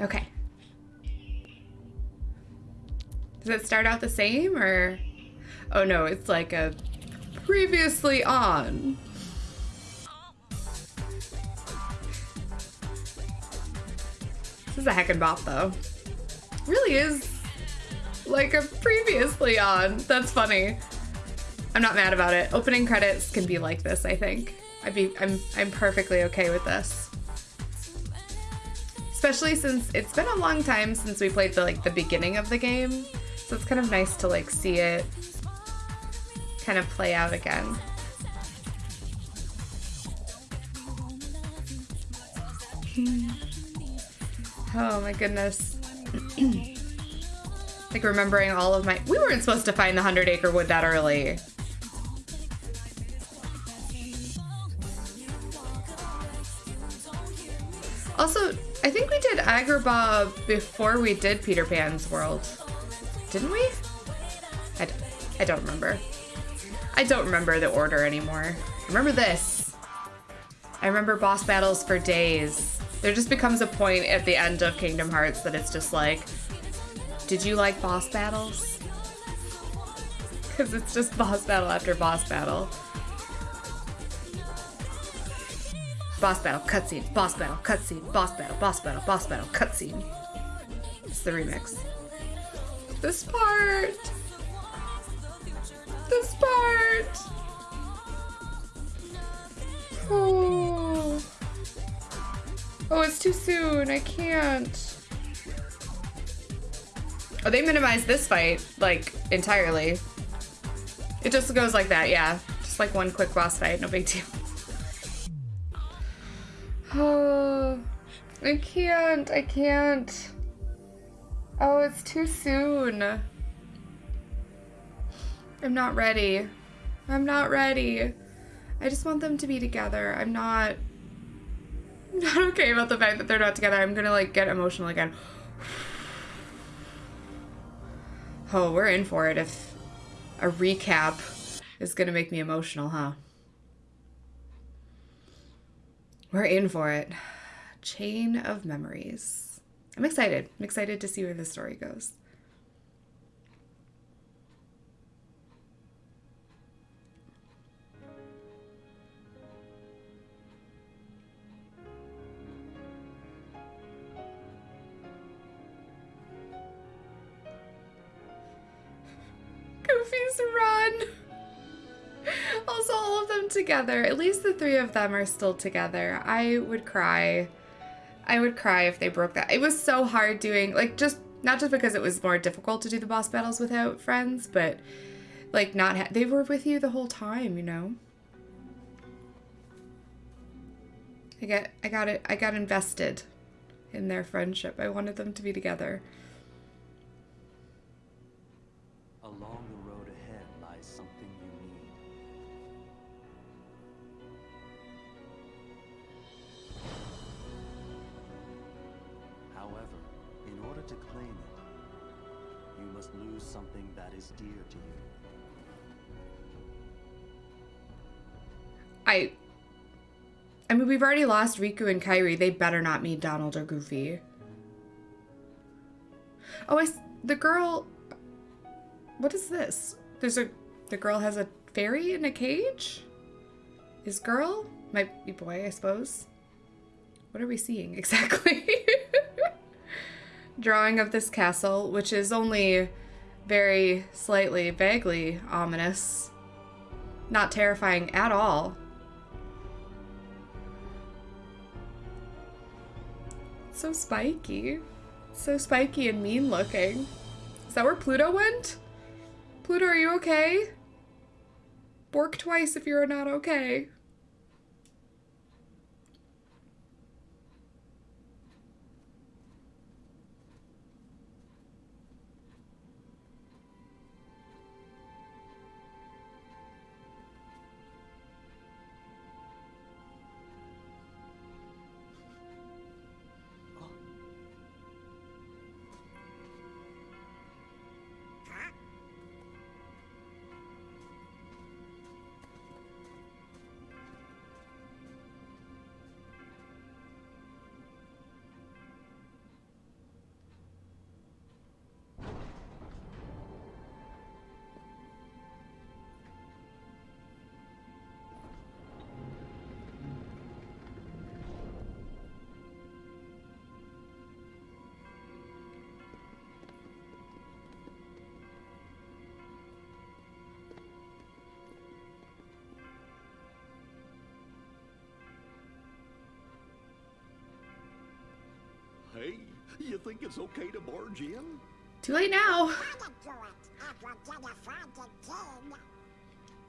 Okay. Does it start out the same or? Oh no, it's like a previously on. This is a heckin' bop though. Really is like a previously on. That's funny. I'm not mad about it. Opening credits can be like this, I think. I'd be I'm I'm perfectly okay with this. Especially since it's been a long time since we played the like the beginning of the game. So it's kind of nice to like see it kind of play out again. Hmm. oh my goodness. like remembering all of my- we weren't supposed to find the 100 acre wood that early. Before we did Peter Pan's World. Didn't we? I d I don't remember. I don't remember the order anymore. Remember this. I remember boss battles for days. There just becomes a point at the end of Kingdom Hearts that it's just like, did you like boss battles? Because it's just boss battle after boss battle. Boss battle, cutscene, boss battle, cutscene, boss battle, boss battle, boss battle, cutscene. It's the remix. This part! This part! Oh. Oh, it's too soon. I can't. Oh, they minimized this fight, like, entirely. It just goes like that, yeah. Just like one quick boss fight, no big deal. Oh, I can't, I can't. Oh, it's too soon. I'm not ready. I'm not ready. I just want them to be together. I'm not I'm not okay about the fact that they're not together. I'm gonna like get emotional again. Oh, we're in for it if a recap is gonna make me emotional, huh? We're in for it. Chain of memories. I'm excited. I'm excited to see where the story goes. Goofy's run. Them together. At least the three of them are still together. I would cry. I would cry if they broke that. It was so hard doing, like, just, not just because it was more difficult to do the boss battles without friends, but, like, not, they were with you the whole time, you know? I get, I got it, I got invested in their friendship. I wanted them to be together. Must lose something that is dear to you. I I mean, we've already lost Riku and Kairi. They better not meet Donald or Goofy. Oh, I the girl. What is this? There's a. The girl has a fairy in a cage? Is girl? Might be boy, I suppose. What are we seeing exactly? Drawing of this castle, which is only very slightly, vaguely ominous. Not terrifying at all. So spiky. So spiky and mean looking. Is that where Pluto went? Pluto, are you okay? Bork twice if you're not okay. You think it's okay to barge in? Too late now.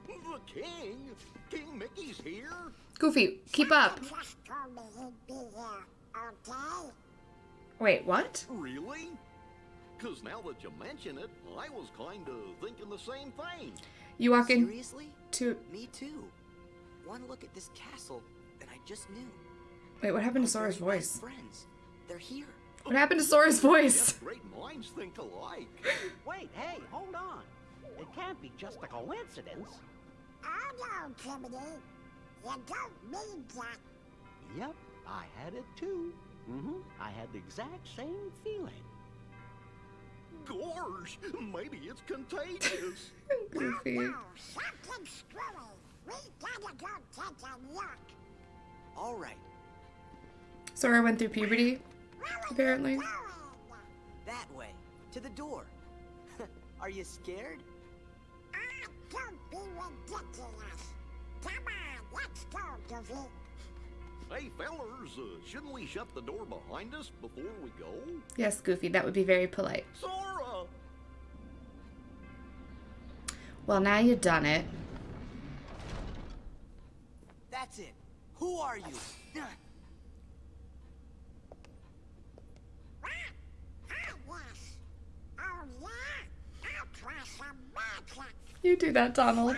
The king? King Mickey's here? Goofy, keep up. Wait, what? Really? Because now that you mention it, I was kind of thinking the same thing. You walk in Seriously? to. Me too. One look at this castle, and I just knew. Wait, what happened to Our Sora's voice? Friends. They're here. What happened to Sora's voice? Great minds think alike. Wait, hey, hold on. It can't be just a coincidence. Oh no, Timothy. You don't mean that. Yep, I had it too. Mm-hmm. I had the exact same feeling. Gorge, maybe it's contagious. Goofy. No, something screwy. We gotta go take a look. All right, Sora went through puberty, Where are apparently. that way, to the door. Are you scared? Ah, don't be ridiculous. Come on, let's go, Goofy. hey, fellers, uh, shouldn't we shut the door behind us before we go? Yes, Goofy, that would be very polite. Sora! Well, now you've done it. That's it. Who are you? What? Ah, yes. Oh, yeah? I'll try some magic. You do that, Donald.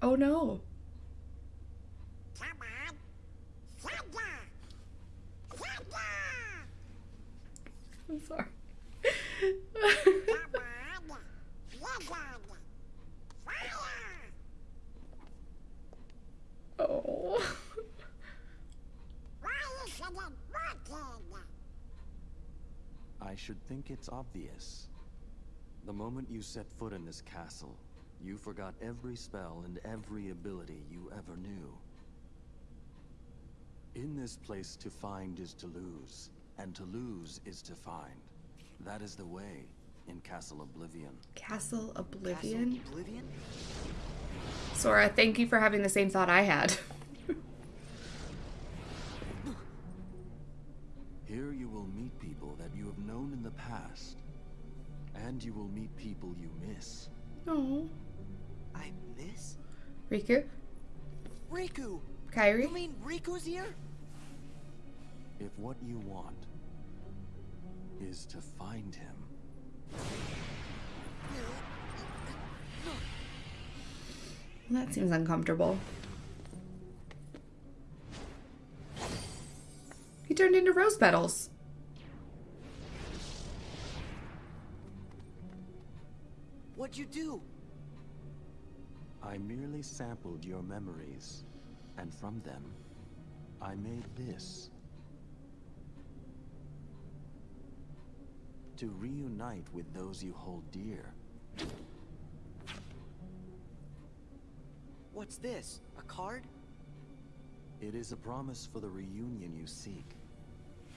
Oh no. I'm sorry. Oh. I should think it's obvious. The moment you set foot in this castle, you forgot every spell and every ability you ever knew. In this place, to find is to lose, and to lose is to find. That is the way in Castle Oblivion. Castle Castle Oblivion? Oblivion? Sora, thank you for having the same thought I had. Here you will meet people that you have known in the past, and you will meet people you miss. oh. I miss Riku? Riku. Kairi? You mean Riku's here? If what you want is to find him, That seems uncomfortable. He turned into rose petals. You do? I merely sampled your memories, and from them, I made this. To reunite with those you hold dear. What's this? A card? It is a promise for the reunion you seek.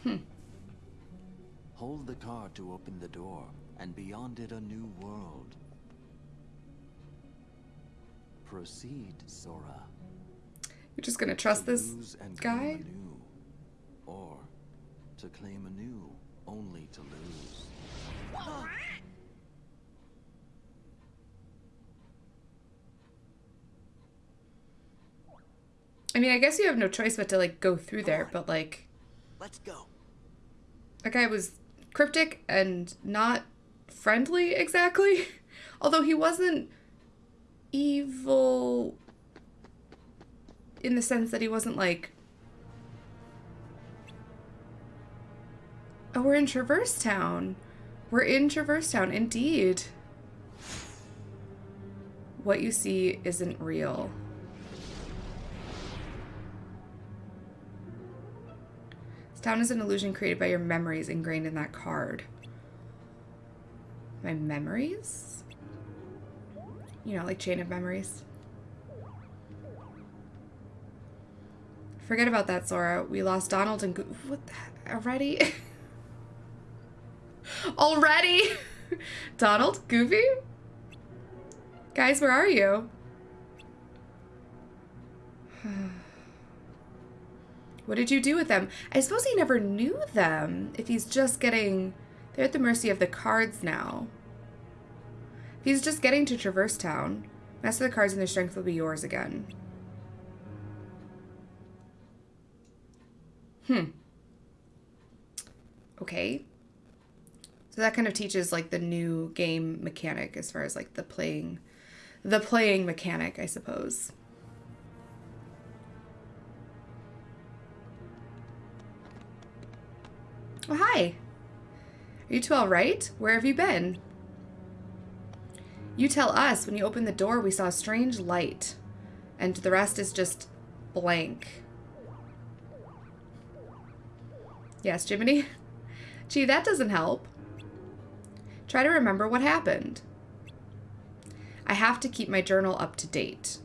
Hmm. Hold the card to open the door, and beyond it a new world. Proceed, Sora. You're just gonna trust to this and guy? claim anew, or to claim anew only to lose. I mean, I guess you have no choice but to like go through there, but like Let's go. that guy was cryptic and not friendly exactly. Although he wasn't evil in the sense that he wasn't like Oh, we're in Traverse Town. We're in Traverse Town, indeed. What you see isn't real. This town is an illusion created by your memories ingrained in that card. My memories? You know, like chain of memories. Forget about that, Sora. We lost Donald and Go- what the- already? already? Donald, Goofy? Guys, where are you? What did you do with them? I suppose he never knew them if he's just getting... They're at the mercy of the cards now. He's just getting to Traverse Town, master the cards and their strength will be yours again. Hmm. Okay. So that kind of teaches like the new game mechanic as far as like the playing the playing mechanic, I suppose. Oh, hi. Are you two all right? Where have you been? You tell us. When you opened the door, we saw a strange light. And the rest is just blank. Yes, Jiminy? Gee, that doesn't help. Try to remember what happened. I have to keep my journal up to date.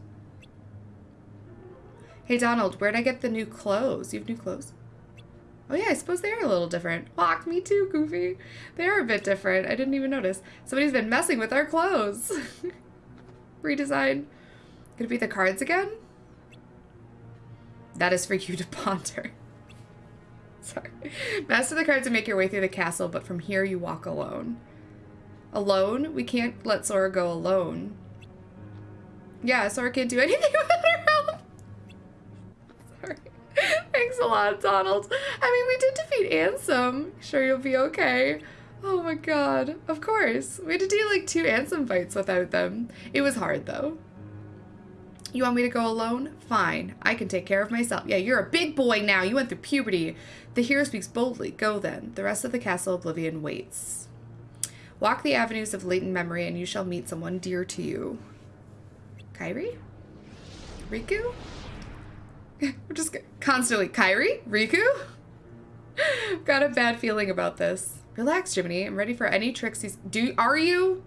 Hey, Donald, where'd I get the new clothes? You have new clothes? Oh yeah, I suppose they are a little different. Fuck, me too, Goofy. They are a bit different. I didn't even notice. Somebody's been messing with our clothes. Redesign. Could it be the cards again? That is for you to ponder. Sorry. Master the cards and make your way through the castle, but from here you walk alone. Alone? We can't let Sora go alone. Yeah, Sora can't do anything without her. Thanks a lot, Donald. I mean, we did defeat Ansem. Sure you'll be okay. Oh my god. Of course. We had to do like two Ansem fights without them. It was hard though. You want me to go alone? Fine. I can take care of myself. Yeah, you're a big boy now. You went through puberty. The hero speaks boldly. Go then. The rest of the castle Oblivion waits. Walk the avenues of latent memory and you shall meet someone dear to you. Kairi? Riku? We're just constantly, Kairi? Riku? Got a bad feeling about this. Relax, Jiminy. I'm ready for any tricks he's... Do, are you?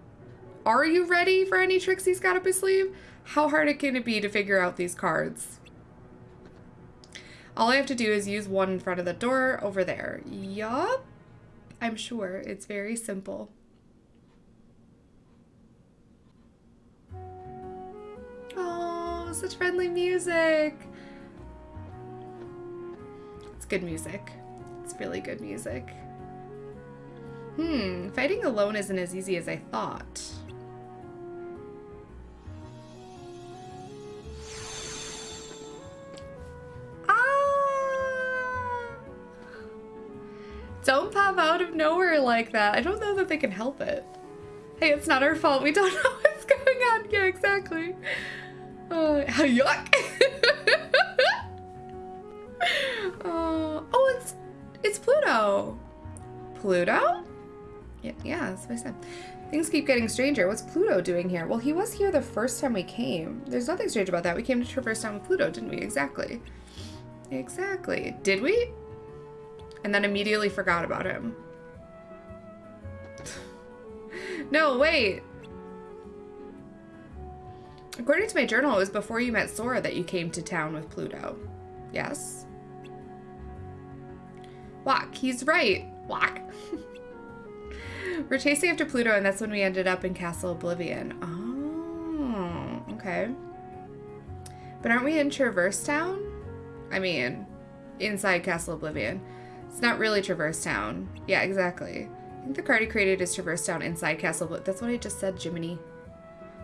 Are you ready for any tricks he's got up his sleeve? How hard it can it be to figure out these cards? All I have to do is use one in front of the door over there. Yup. I'm sure. It's very simple. Oh, such friendly music. Good music. It's really good music. Hmm, fighting alone isn't as easy as I thought. Ah! Don't pop out of nowhere like that. I don't know that they can help it. Hey, it's not our fault. We don't know what's going on. Yeah, exactly. Uh, yuck. oh, it's Pluto. Pluto? Yeah, yeah, that's what I said. Things keep getting stranger. What's Pluto doing here? Well, he was here the first time we came. There's nothing strange about that. We came to Traverse Town with Pluto, didn't we? Exactly. Exactly. Did we? And then immediately forgot about him. no, wait. According to my journal, it was before you met Sora that you came to town with Pluto. Yes? Walk, he's right. Walk. We're chasing after Pluto, and that's when we ended up in Castle Oblivion. Oh, okay. But aren't we in Traverse Town? I mean, inside Castle Oblivion. It's not really Traverse Town. Yeah, exactly. I think the card he created is Traverse Town inside Castle Oblivion. That's what I just said, Jiminy.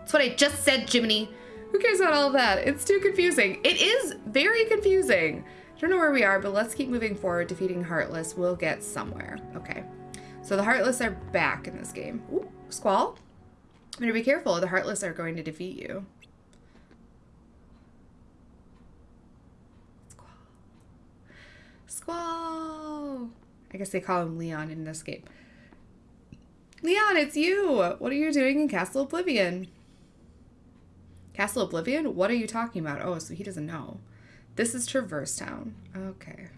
That's what I just said, Jiminy. Who cares about all that? It's too confusing. It is very confusing. Don't know where we are, but let's keep moving forward. Defeating Heartless. We'll get somewhere. Okay. So the Heartless are back in this game. Ooh, Squall. Better be careful. The Heartless are going to defeat you. Squall. Squall. I guess they call him Leon in this game. Leon, it's you! What are you doing in Castle Oblivion? Castle Oblivion? What are you talking about? Oh, so he doesn't know. This is Traverse Town. Okay.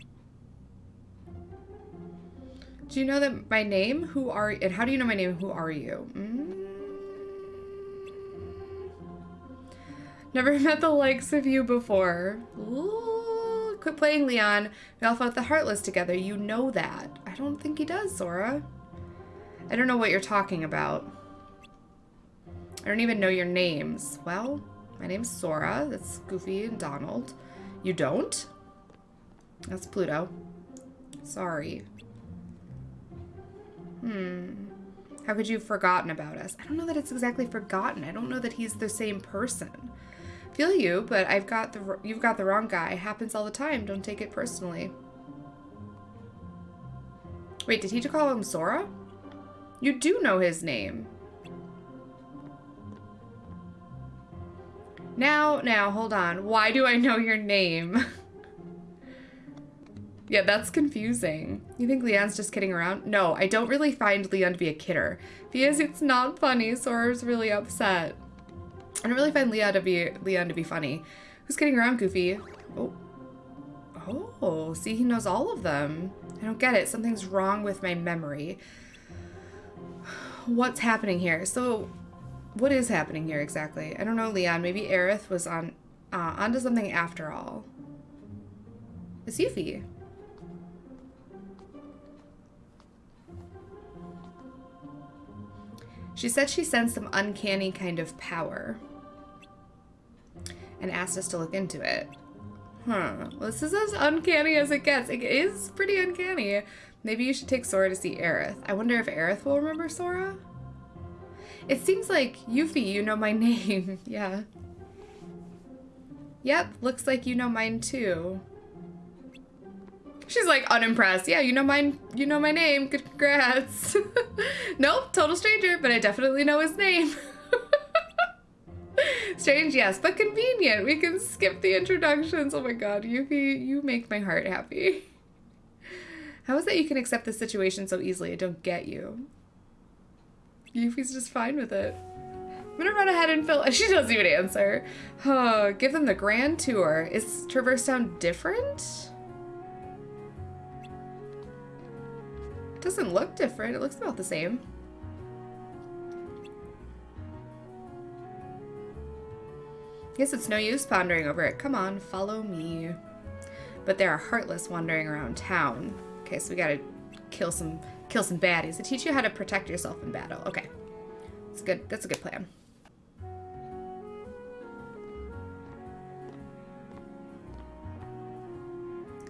Do you know that my name? Who are and how do you know my name? Who are you? Mm. Never met the likes of you before. Ooh, quit playing, Leon. We all fought the Heartless together. You know that. I don't think he does, Sora. I don't know what you're talking about. I don't even know your names. Well, my name's Sora. That's Goofy and Donald. You don't? That's Pluto. Sorry. Hmm. How could you have forgotten about us? I don't know that it's exactly forgotten. I don't know that he's the same person. Feel you, but I've got the you've got the wrong guy. Happens all the time. Don't take it personally. Wait, did he call him Sora? You do know his name. Now, now, hold on. Why do I know your name? yeah, that's confusing. You think Leon's just kidding around? No, I don't really find Leon to be a kidder. Is, it's not funny. Sora's really upset. I don't really find Leon to be Leon to be funny. Who's kidding around, Goofy? Oh. Oh, see, he knows all of them. I don't get it. Something's wrong with my memory. What's happening here? So, what is happening here exactly? I don't know, Leon. Maybe Aerith was on uh, onto something after all. It's Yuffie. She said she sensed some uncanny kind of power and asked us to look into it. Huh. Well, this is as uncanny as it gets. It is pretty uncanny. Maybe you should take Sora to see Aerith. I wonder if Aerith will remember Sora? It seems like, Yuffie, you know my name. yeah. Yep, looks like you know mine too. She's like unimpressed. Yeah, you know mine. You know my name. Congrats. nope, total stranger, but I definitely know his name. Strange, yes, but convenient. We can skip the introductions. Oh my god, Yuffie, you make my heart happy. How is that you can accept the situation so easily? I don't get you. Yuffie's just fine with it. I'm gonna run ahead and fill. She doesn't even answer. Oh, give them the grand tour. Is Traverse Town different? It doesn't look different. It looks about the same. Guess it's no use pondering over it. Come on, follow me. But there are heartless wandering around town. Okay, so we gotta kill some kill some baddies to teach you how to protect yourself in battle. Okay. That's good. That's a good plan.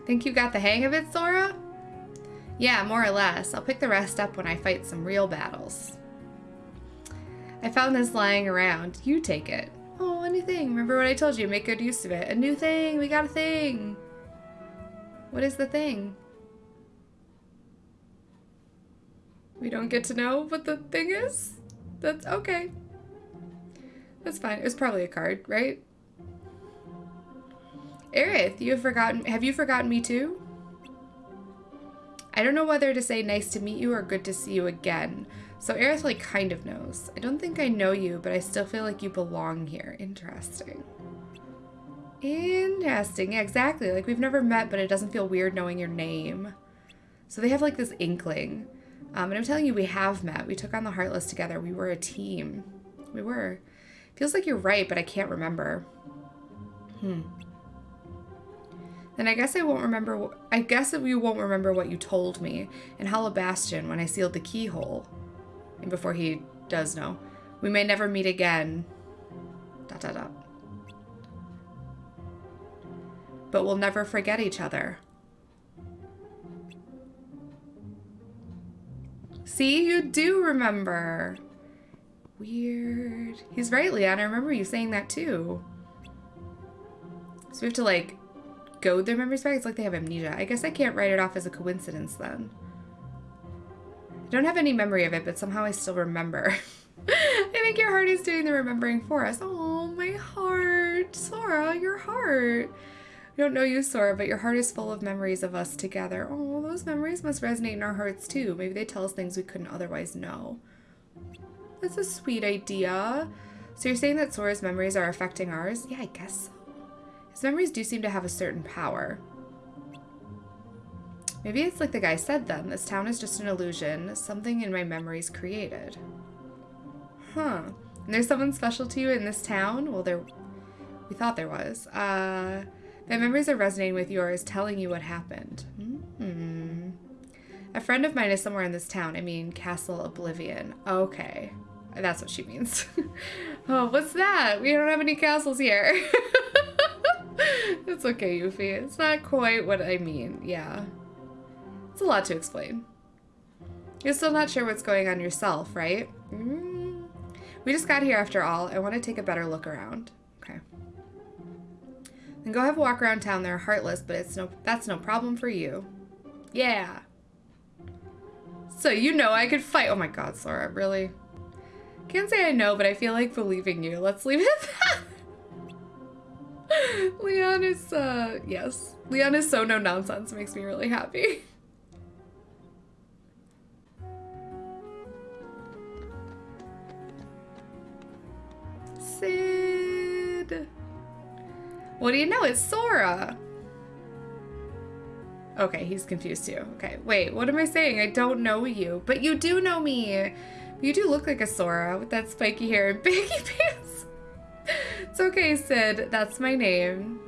Think you got the hang of it, Sora? Yeah, more or less. I'll pick the rest up when I fight some real battles. I found this lying around. You take it. Oh, anything. Remember what I told you. Make good use of it. A new thing. We got a thing. What is the thing? We don't get to know what the thing is? That's okay. That's fine. It was probably a card, right? Aerith, you have forgotten have you forgotten me too? I don't know whether to say nice to meet you or good to see you again. So Aerith like kind of knows. I don't think I know you, but I still feel like you belong here. Interesting. Interesting. Yeah, exactly. Like we've never met, but it doesn't feel weird knowing your name. So they have like this inkling. Um, and I'm telling you, we have met. We took on the Heartless together. We were a team. We were. Feels like you're right, but I can't remember. Hmm. Then I guess I won't remember. I guess that we won't remember what you told me in Hollow Bastion when I sealed the keyhole. And before he does know, we may never meet again. Dot dot dot. But we'll never forget each other. See, you do remember. Weird. He's right, Leon. I remember you saying that too. So we have to like goad their memories back. It's like they have amnesia. I guess I can't write it off as a coincidence then. I don't have any memory of it, but somehow I still remember. I think your heart is doing the remembering for us. Oh, my heart. Sora, your heart. Don't know you, Sora, but your heart is full of memories of us together. Oh, those memories must resonate in our hearts too. Maybe they tell us things we couldn't otherwise know. That's a sweet idea. So you're saying that Sora's memories are affecting ours? Yeah, I guess so. His memories do seem to have a certain power. Maybe it's like the guy said then. This town is just an illusion. Something in my memories created. Huh. And there's someone special to you in this town? Well, there... We thought there was. Uh... My memories are resonating with yours, telling you what happened. Hmm. A friend of mine is somewhere in this town. I mean, Castle Oblivion. Okay. That's what she means. oh, what's that? We don't have any castles here. it's okay, Yuffie. It's not quite what I mean. Yeah. It's a lot to explain. You're still not sure what's going on yourself, right? Mm. We just got here after all. I want to take a better look around. Then go have a walk around town. They're heartless, but it's no that's no problem for you. Yeah. So you know I could fight. Oh my god, Sora, really? Can't say I know, but I feel like believing you. Let's leave it. Leon is, uh, yes. Leon is so no nonsense. Makes me really happy. Cid. What do you know? It's Sora. Okay, he's confused too. Okay, wait, what am I saying? I don't know you, but you do know me. You do look like a Sora with that spiky hair and baggy pants. it's okay, Cid. That's my name.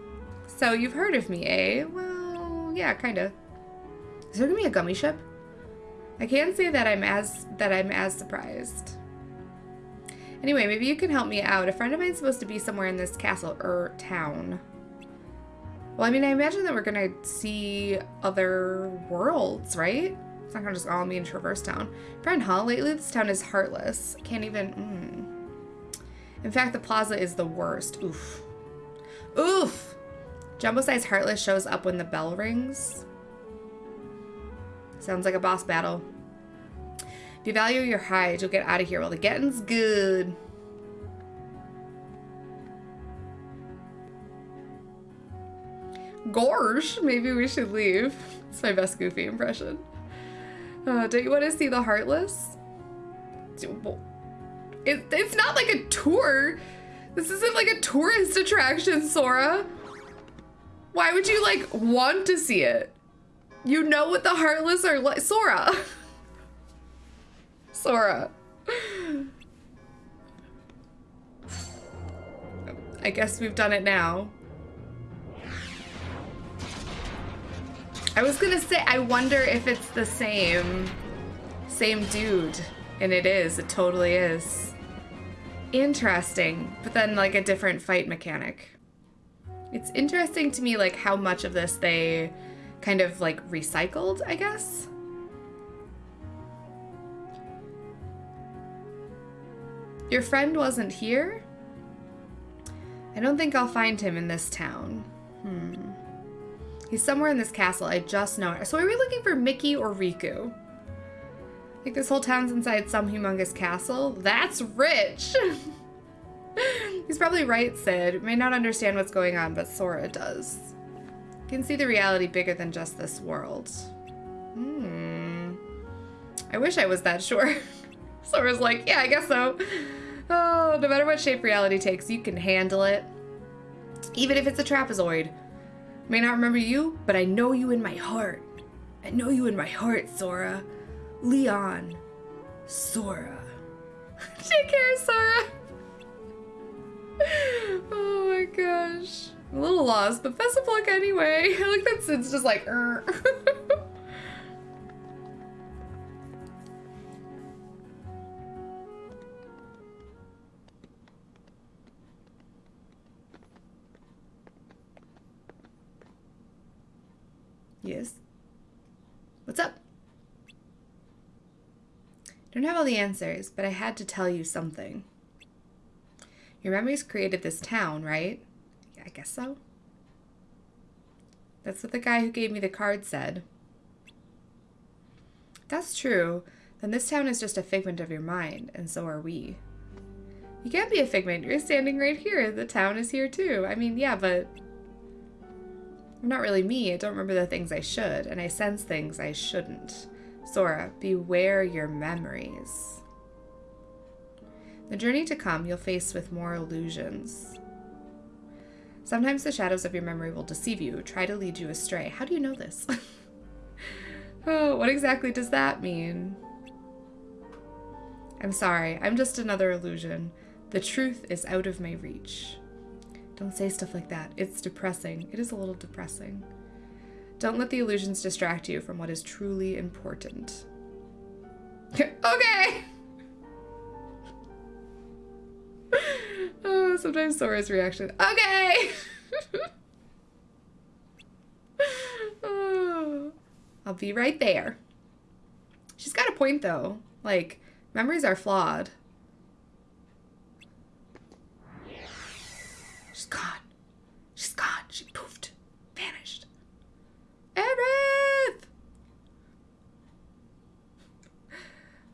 So you've heard of me, eh? Well, yeah, kind of. Is there gonna be a gummi ship? I can't say that I'm as that I'm as surprised. Anyway, maybe you can help me out. A friend of mine's supposed to be somewhere in this castle or town. Well, I mean, I imagine that we're gonna see other worlds, right? It's not gonna just all be in Traverse Town. Friend, huh? Lately, this town is heartless. Can't even. Mm. In fact, the plaza is the worst. Oof. Oof. Jumbo-sized Heartless shows up when the bell rings. Sounds like a boss battle. If you value your hide, you'll get out of here while the getting's good. Gorge, maybe we should leave. It's my best Goofy impression. Uh, don't you want to see the Heartless? It, it's not like a tour. This isn't like a tourist attraction, Sora. Why would you like want to see it? You know what the Heartless are like, Sora. Sora. I guess we've done it now. I was gonna say, I wonder if it's the same, same dude. And it is, it totally is. Interesting, but then like a different fight mechanic. It's interesting to me like how much of this they kind of like recycled, I guess. Your friend wasn't here? I don't think I'll find him in this town. Hmm. He's somewhere in this castle, I just know it. So are we looking for Mickey or Riku? Like this whole town's inside some humongous castle? That's rich! He's probably right, Cid. May not understand what's going on, but Sora does. Can see the reality bigger than just this world. Hmm. I wish I was that sure. Sora's like, yeah, I guess so. Oh, no matter what shape reality takes, you can handle it. Even if it's a trapezoid. May not remember you, but I know you in my heart. I know you in my heart, Sora. Leon. Sora. Take care, Sora. oh my gosh. I'm a little lost, but luck anyway. I like that Cid's just like, er. Don't have all the answers, but I had to tell you something. Your memories created this town, right? Yeah, I guess so. That's what the guy who gave me the card said. That's true, then this town is just a figment of your mind, and so are we. You can't be a figment. You're standing right here. The town is here too. I mean, yeah, but I'm not really me. I don't remember the things I should, and I sense things I shouldn't. Sora, beware your memories. The journey to come, you'll face with more illusions. Sometimes the shadows of your memory will deceive you, try to lead you astray. How do you know this? oh, what exactly does that mean? I'm sorry, I'm just another illusion. The truth is out of my reach. Don't say stuff like that. It's depressing. It is a little depressing. Don't let the illusions distract you from what is truly important. okay! oh, sometimes Sora's reaction. Okay! oh, I'll be right there. She's got a point though. Like, memories are flawed.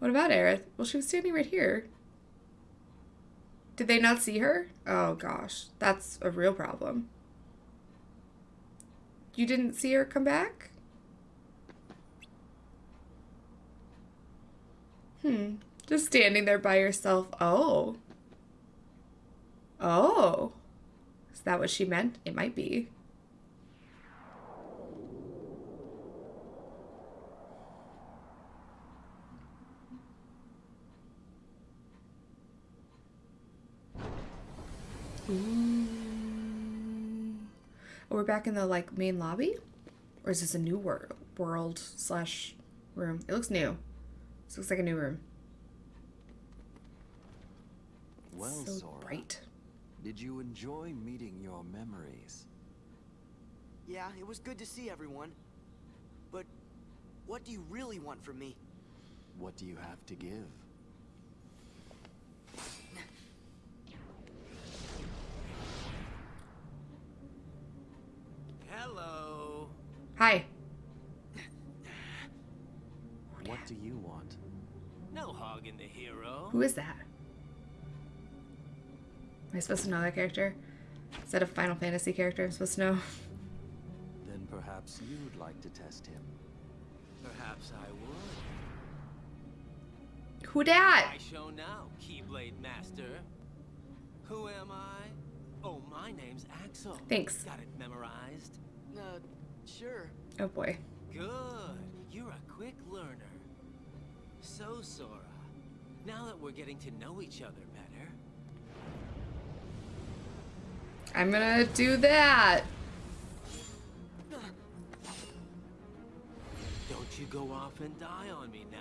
What about Aerith? Well, she was standing right here. Did they not see her? Oh gosh, that's a real problem. You didn't see her come back? Hmm. Just standing there by yourself. Oh. Oh. Is that what she meant? It might be. Ooh. Oh, we're back in the like main lobby, or is this a new wor- world slash room? It looks new. This looks like a new room. Well, so Sora, bright. did you enjoy meeting your memories? Yeah, it was good to see everyone. But what do you really want from me? What do you have to give? Hi. What do you want? No hogging the hero. Who is that? Am I supposed to know that character? Is that a Final Fantasy character I'm supposed to know? Then perhaps you'd like to test him. Perhaps I would. Who dat? I show now, Keyblade Master. Who am I? Oh, my name's Axel. Thanks. Got it memorized? Uh, sure. Oh boy. Good. You're a quick learner. So, Sora, now that we're getting to know each other better, I'm gonna do that. don't you go off and die on me now.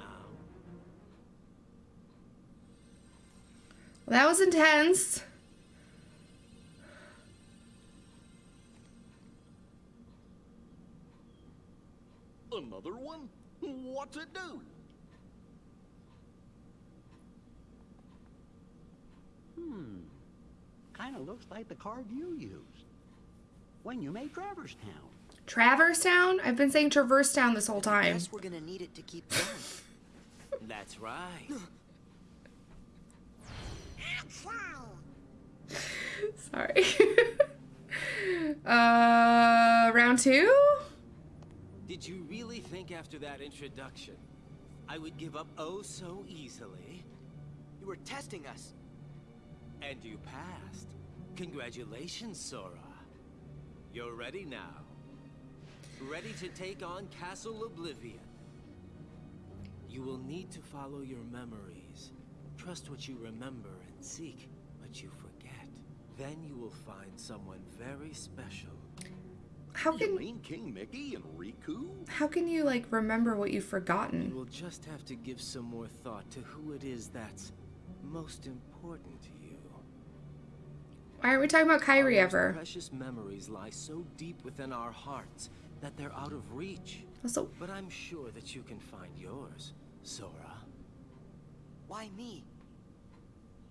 Well, that was intense. Another one? What's to do? Hmm. Kind of looks like the card you used when you made Traverse Town. Traverse Town? I've been saying Traverse Town this whole time. Guess we're gonna need it to keep going. That's right. Sorry. uh, round two? Did you really think after that introduction, I would give up oh so easily? you were testing us. And you passed. Congratulations, Sora. You're ready now. Ready to take on Castle Oblivion. You will need to follow your memories. Trust what you remember and seek what you forget. Then you will find someone very special. How can mean King Mickey and Riku? how can you like remember what you've You forgotten? will just have to give some more thought to who it is that's most important to you. Why aren't we talking about Kairi Our most ever? Precious memories lie so deep within our hearts that they're out of reach. Also, But I'm sure that you can find yours, Sora. Why me?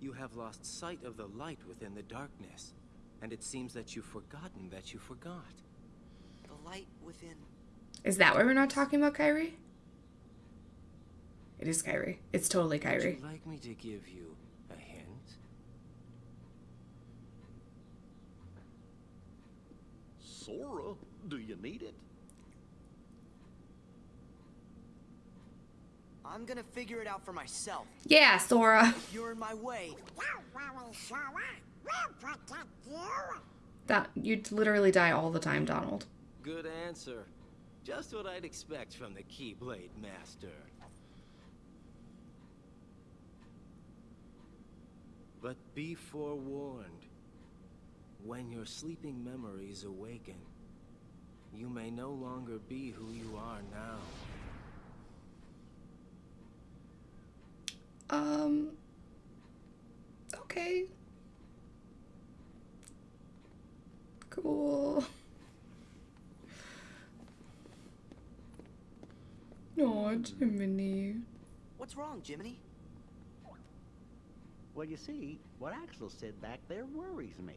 You have lost sight of the light within the darkness, and it seems that you've forgotten that you forgot. The light within. is that why we're not talking about Kairi? It is Kairi. It's totally Kairi. Would Kairi. you like me to give you a hint? Sora, do you need it? I'm gonna figure it out for myself. Yeah, Sora. If you're in my way, Don't worry, Sora. We'll protect you. That you'd literally die all the time, Donald. Good answer. Just what I'd expect from the Keyblade Master. But be forewarned. When your sleeping memories awaken, you may no longer be who you are now. Um. Okay. Cool. No, Jiminy. What's wrong, Jiminy? Well, you see, what Axel said back there worries me.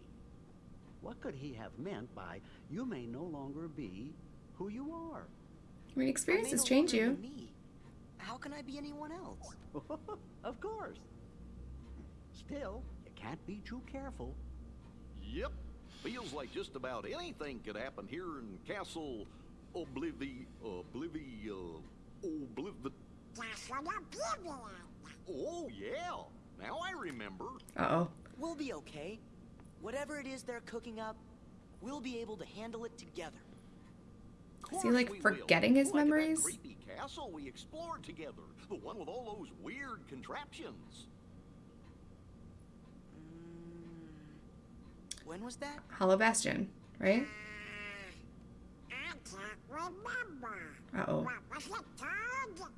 What could he have meant by, you may no longer be who you are? I mean, I experiences may no change you. Me. How can I be anyone else? of course. Still, you can't be too careful. Yep. Feels like just about anything could happen here in Castle Oblivi... Oblivi... Uh, Obliv... Castle Oblivion. Oh, yeah. Now I remember. Uh-oh. We'll be okay. Whatever it is they're cooking up, we'll be able to handle it together. Is he, like, Course we will. forgetting his Like memories? creepy castle we explored together. The one with all those weird contraptions. Mm, when was that? Hollow Bastion, right? I can't remember. Uh-oh. What was it called?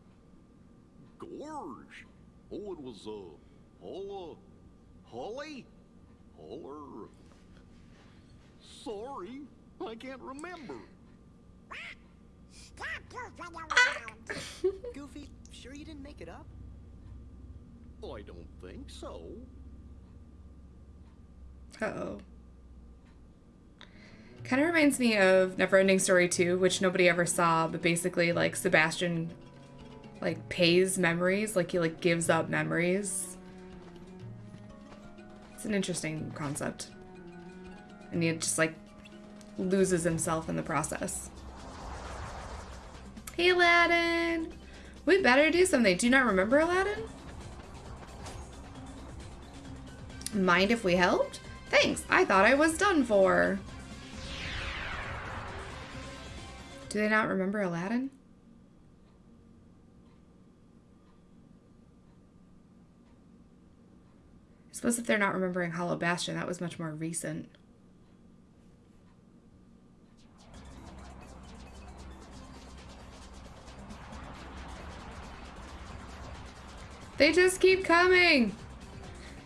Gorge. Oh, it was, uh, Holla... Holly? Holler... Sorry, I can't remember. Stop goofing around. Goofy, sure you didn't make it up? I don't think so. Uh-oh. Kind of reminds me of Neverending Story 2, which nobody ever saw, but basically, like, Sebastian, like, pays memories. Like, he, like, gives up memories. It's an interesting concept. And he just, like, loses himself in the process. Hey, Aladdin! We better do something. Do you not remember Aladdin? Mind if we helped? Thanks, I thought I was done for. Do they not remember Aladdin? I suppose if they're not remembering Hollow Bastion, that was much more recent. They just keep coming!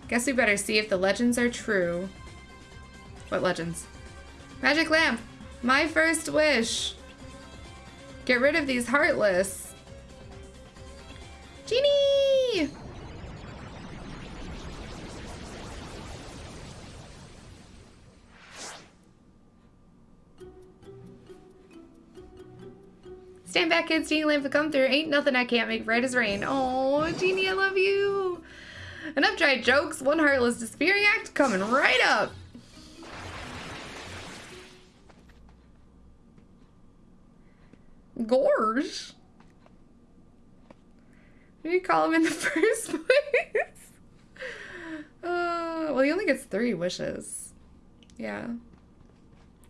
Guess we better see if the legends are true. What legends? Magic lamp! My first wish! Get rid of these heartless! Genie! Stand back, kids. Genie lamp will come through. Ain't nothing I can't make bright as rain. Oh, Genie, I love you. Enough dry jokes. One heartless disappearing act coming right up. Gorge. What did you call him in the first place? Uh, well, he only gets three wishes. Yeah.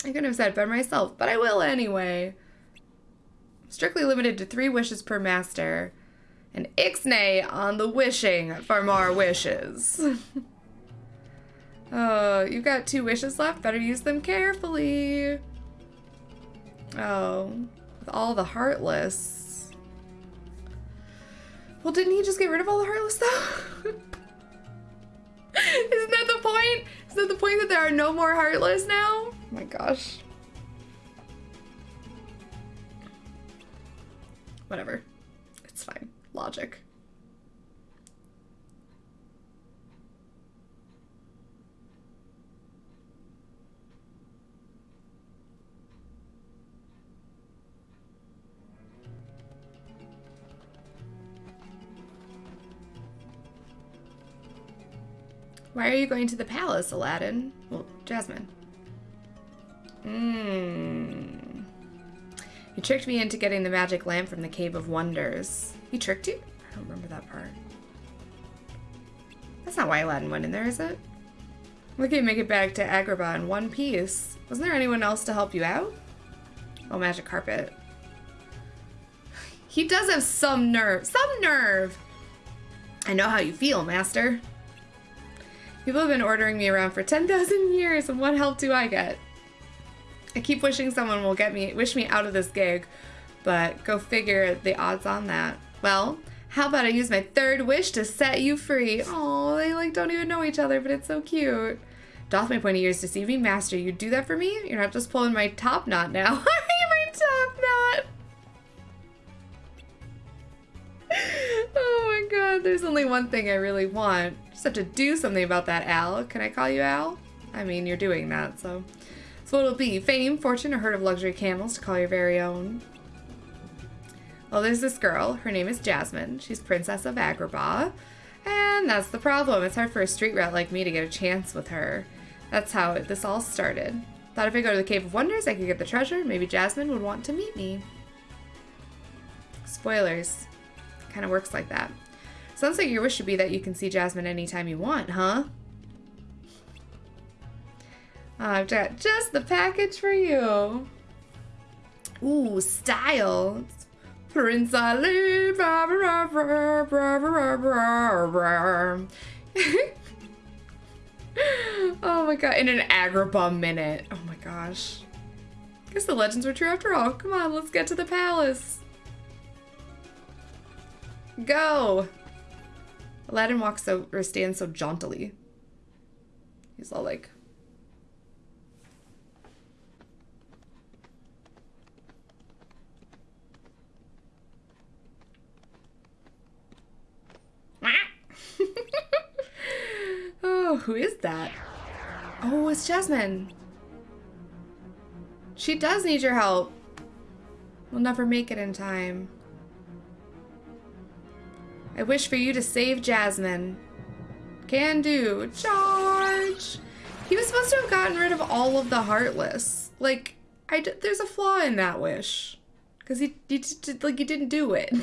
I couldn't have said it better myself, but I will anyway. Strictly limited to three wishes per master. And Ixnay on the wishing for more wishes. oh, you've got two wishes left. Better use them carefully. Oh, with all the heartless. Well, didn't he just get rid of all the heartless though? Isn't that the point? Isn't that the point that there are no more heartless now? Oh my gosh. Whatever. It's fine. Logic. Why are you going to the palace, Aladdin? Well, Jasmine. Mmm. You tricked me into getting the magic lamp from the Cave of Wonders. He tricked you? I don't remember that part. That's not why Aladdin went in there, is it? We can make it back to Agrabah in one piece. Wasn't there anyone else to help you out? Oh, magic carpet. He does have some nerve. Some nerve! I know how you feel, master. People have been ordering me around for 10,000 years, and what help do I get? I keep wishing someone will get me, wish me out of this gig, but go figure the odds on that. Well, how about I use my third wish to set you free? Oh, they like don't even know each other, but it's so cute. Doth my pointy ears deceive me, master? You do that for me? You're not just pulling my top knot now. my top knot. Oh my god, there's only one thing I really want. Just have to do something about that, Al. Can I call you Al? I mean, you're doing that, so. So it'll be fame, fortune, or herd of luxury camels to call your very own. Well, there's this girl. Her name is Jasmine. She's Princess of Agrabah. And that's the problem. It's hard for a street rat like me to get a chance with her. That's how this all started. Thought if I go to the Cave of Wonders, I could get the treasure. Maybe Jasmine would want to meet me. Spoilers. Kind of works like that. Sounds like your wish should be that you can see Jasmine anytime you want, huh? I've got just the package for you. Ooh, style. Prince Ali. Blah, blah, blah. oh my god, in an Agrabah minute. Oh my gosh. Guess the legends were true after all. Come on, let's get to the palace. Go! Aladdin walks or stands so jauntily. He's all like oh, who is that? Oh, it's Jasmine. She does need your help. We'll never make it in time. I wish for you to save Jasmine. Can do. Charge! He was supposed to have gotten rid of all of the Heartless. Like, I d there's a flaw in that wish. Because he, he, like, he didn't do it.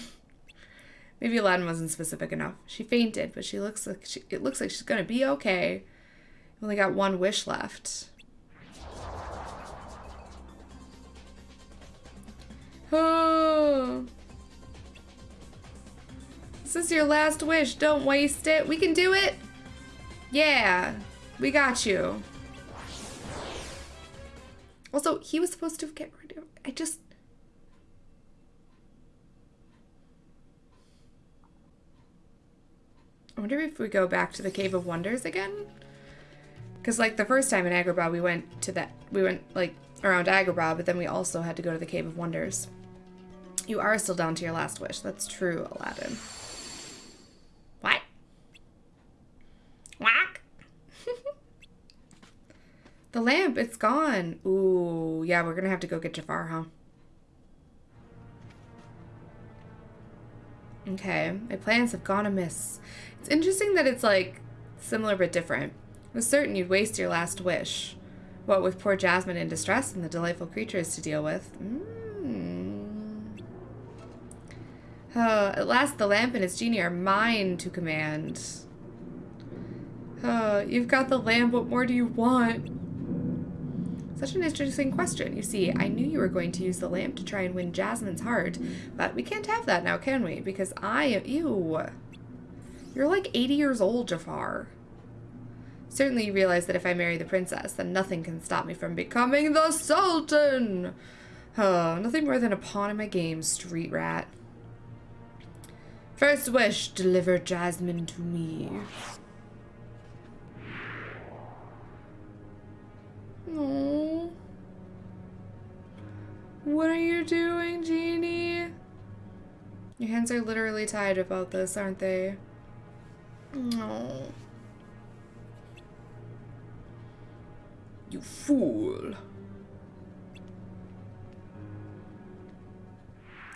Maybe Aladdin wasn't specific enough. She fainted, but she looks like she, it looks like she's gonna be okay. Only got one wish left. Oh. This is your last wish. Don't waste it. We can do it. Yeah. We got you. Also, he was supposed to get rid of... I just... I wonder if we go back to the Cave of Wonders again? Because, like, the first time in Agrabah, we went to that... We went, like, around Agrabah, but then we also had to go to the Cave of Wonders. You are still down to your last wish. That's true, Aladdin. What? Whack! The lamp, it's gone. Ooh, yeah, we're gonna have to go get Jafar, huh? Okay, my plans have gone amiss. It's interesting that it's like similar but different. I was certain you'd waste your last wish. What with poor Jasmine in distress and the delightful creatures to deal with. Mm. Oh, at last the lamp and its genie are mine to command. Oh, you've got the lamp, what more do you want? Such an interesting question. You see, I knew you were going to use the lamp to try and win Jasmine's heart, but we can't have that now, can we? Because I am... Ew. You're like 80 years old, Jafar. Certainly you realize that if I marry the princess, then nothing can stop me from becoming the Sultan! Oh, nothing more than a pawn in my game, street rat. First wish, deliver Jasmine to me. What are you doing, Genie? Your hands are literally tied about this, aren't they? No. You fool.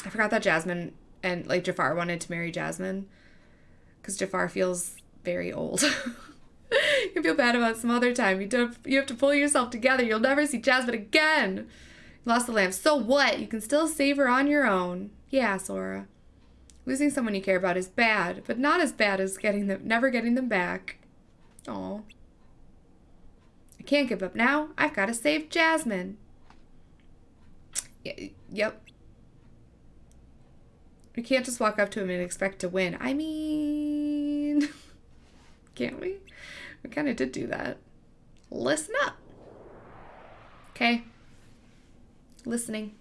I forgot that Jasmine and like Jafar wanted to marry Jasmine because Jafar feels very old. you feel bad about some other time. You don't. You have to pull yourself together. You'll never see Jasmine again. Lost the lamp. So what? You can still save her on your own. Yeah, Sora. Losing someone you care about is bad, but not as bad as getting them, never getting them back. Oh. I can't give up now. I've got to save Jasmine. Y yep. We can't just walk up to him and expect to win. I mean, can't we? We kind of did do that. Listen up. Okay. Listening.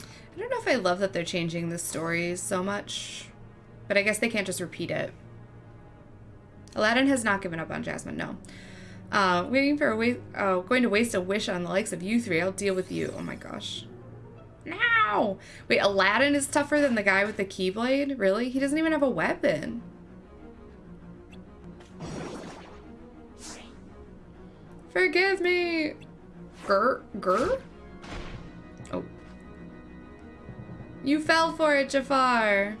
I don't know if I love that they're changing the stories so much, but I guess they can't just repeat it. Aladdin has not given up on Jasmine, no. Uh, waiting for a wa uh, going to waste a wish on the likes of you three. I'll deal with you. Oh my gosh. Now! Wait, Aladdin is tougher than the guy with the Keyblade? Really? He doesn't even have a weapon. Forgive me! Gur? Gur? Oh. You fell for it, Jafar!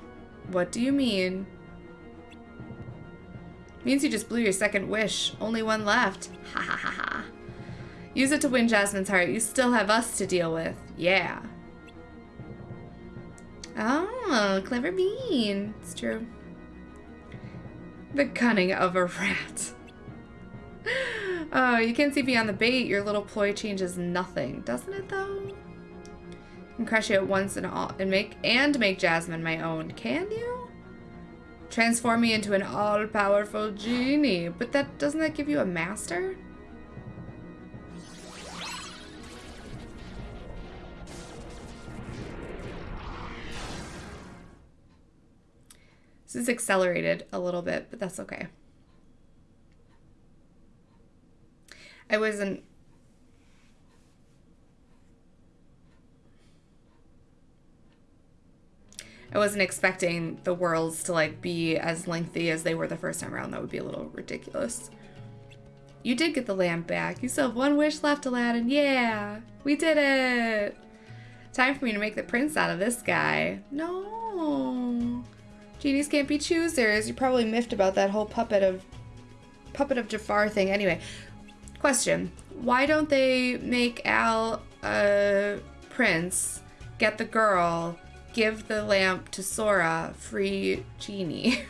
What do you mean? Means you just blew your second wish. Only one left. Ha ha ha ha. Use it to win Jasmine's heart. You still have us to deal with. Yeah. Oh, clever bean. It's true. The cunning of a rat. Oh, you can't see beyond the bait. Your little ploy changes nothing, doesn't it though? And crush you at once and all and make and make Jasmine my own. Can you? Transform me into an all-powerful genie. But that doesn't that give you a master? This is accelerated a little bit, but that's okay. I wasn't I wasn't expecting the worlds to like be as lengthy as they were the first time around. That would be a little ridiculous. You did get the lamp back. You still have one wish left, Aladdin. Yeah, we did it. Time for me to make the prince out of this guy. No. Genies can't be choosers. You're probably miffed about that whole puppet of puppet of Jafar thing. Anyway, question. Why don't they make Al a prince, get the girl, give the lamp to Sora, free genie?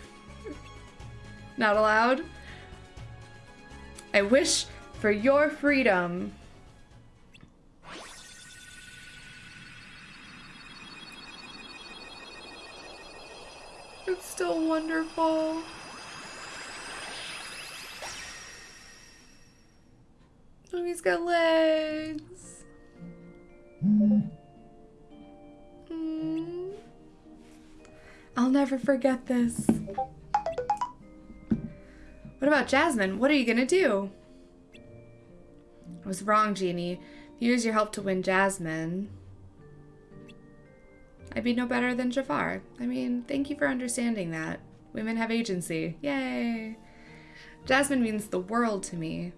Not allowed? I wish for your freedom. It's still wonderful. He's got legs. Mm. I'll never forget this. What about Jasmine? What are you gonna do? I was wrong, Genie. Use your help to win Jasmine, I'd be no better than Jafar. I mean, thank you for understanding that. Women have agency. Yay! Jasmine means the world to me.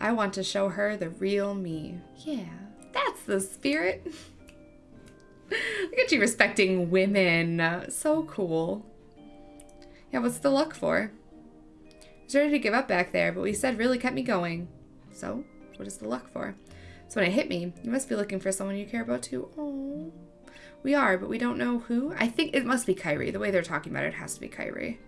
I want to show her the real me. Yeah, that's the spirit. Look at you respecting women. So cool. Yeah, what's the luck for? I was ready to give up back there, but what you said really kept me going. So, what is the luck for? So when it hit me, you must be looking for someone you care about too. Oh. We are, but we don't know who. I think it must be Kairi. The way they're talking about it, it has to be Kairi.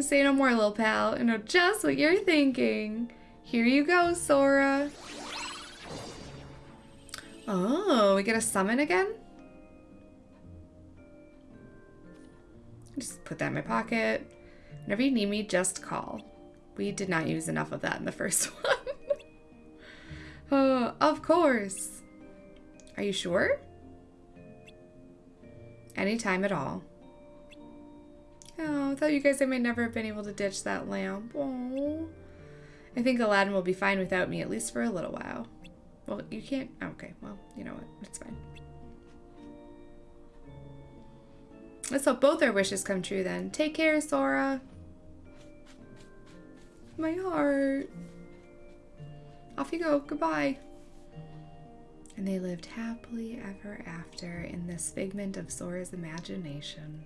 Say no more, little pal. I know just what you're thinking. Here you go, Sora. Oh, we get a summon again? Just put that in my pocket. Whenever you need me, just call. We did not use enough of that in the first one. oh, of course. Are you sure? Anytime at all. Oh, I thought you guys I might never have been able to ditch that lamp. Oh. I think Aladdin will be fine without me, at least for a little while. Well, you can't... Oh, Okay, well, you know what? It's fine. Let's hope both our wishes come true then. Take care, Sora. My heart. Off you go. Goodbye. And they lived happily ever after in this figment of Sora's imagination.